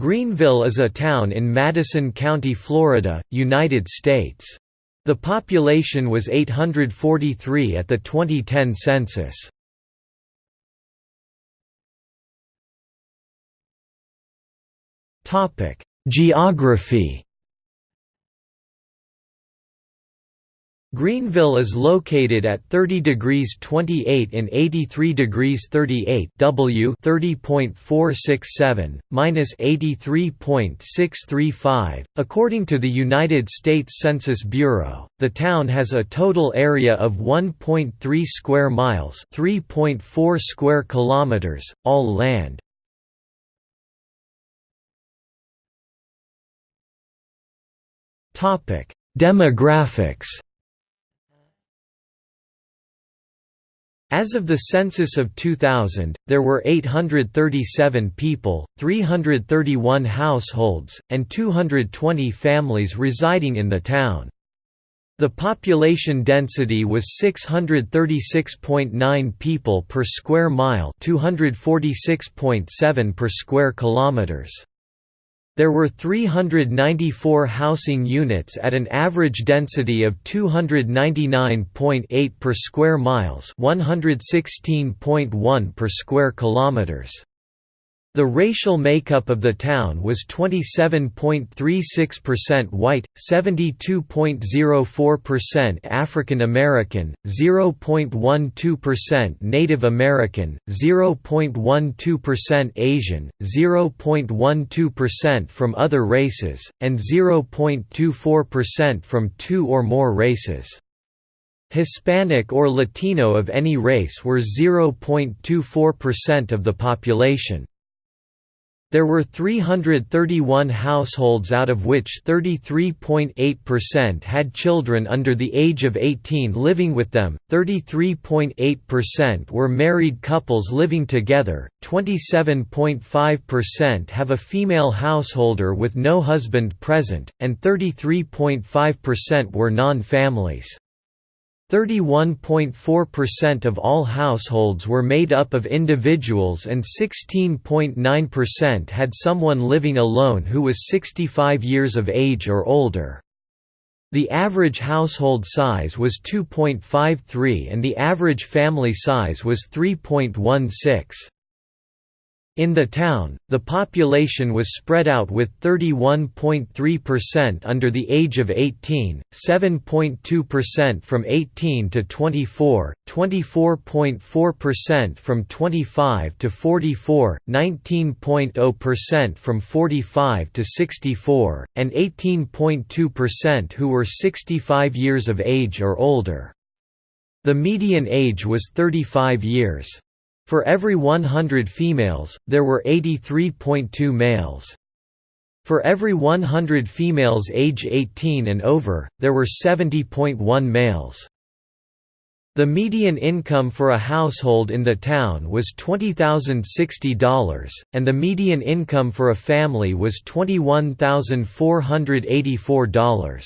Greenville is a town in Madison County, Florida, United States. The population was 843 at the 2010 census. Geography Greenville is located at 30 degrees 28 and 83 degrees 38 W 30.467 minus 83.635 according to the United States Census Bureau. The town has a total area of 1.3 square miles, 3.4 square kilometers, all land. Topic: Demographics As of the census of 2000, there were 837 people, 331 households, and 220 families residing in the town. The population density was 636.9 people per square mile, 246.7 per square kilometers. There were 394 housing units at an average density of 299.8 per square miles, 116.1 per square kilometers. The racial makeup of the town was 27.36% white, 72.04% African American, 0.12% Native American, 0.12% Asian, 0.12% from other races, and 0.24% from two or more races. Hispanic or Latino of any race were 0.24% of the population. There were 331 households out of which 33.8% had children under the age of 18 living with them, 33.8% were married couples living together, 27.5% have a female householder with no husband present, and 33.5% were non-families. 31.4% of all households were made up of individuals and 16.9% had someone living alone who was 65 years of age or older. The average household size was 2.53 and the average family size was 3.16. In the town, the population was spread out with 31.3% under the age of 18, 7.2% from 18 to 24, 24.4% from 25 to 44, 19.0% from 45 to 64, and 18.2% who were 65 years of age or older. The median age was 35 years. For every 100 females, there were 83.2 males. For every 100 females age 18 and over, there were 70.1 males. The median income for a household in the town was $20,060, and the median income for a family was $21,484.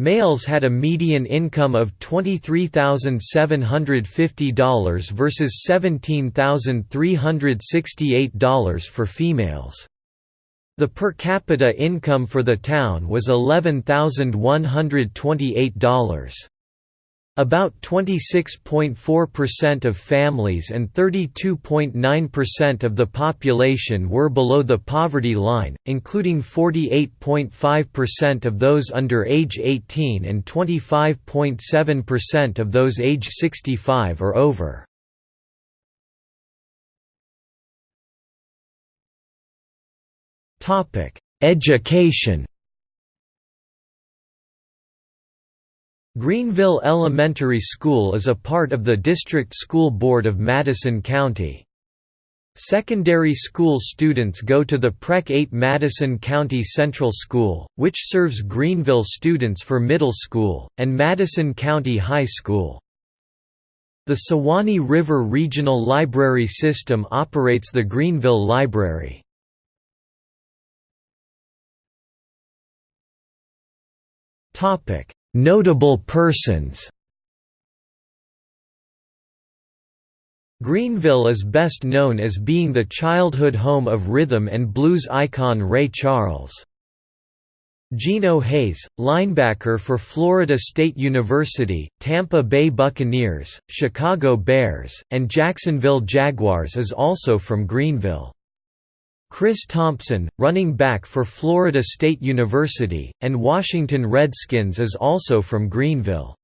Males had a median income of $23,750 versus $17,368 for females. The per capita income for the town was $11,128. About 26.4% of families and 32.9% of the population were below the poverty line, including 48.5% of those under age 18 and 25.7% of those age 65 or over. Education Greenville Elementary School is a part of the District School Board of Madison County. Secondary school students go to the PreK 8 Madison County Central School, which serves Greenville students for middle school, and Madison County High School. The Suwannee River Regional Library System operates the Greenville Library. Topic: Notable persons Greenville is best known as being the childhood home of rhythm and blues icon Ray Charles. Geno Hayes, linebacker for Florida State University, Tampa Bay Buccaneers, Chicago Bears, and Jacksonville Jaguars is also from Greenville. Chris Thompson, running back for Florida State University, and Washington Redskins is also from Greenville.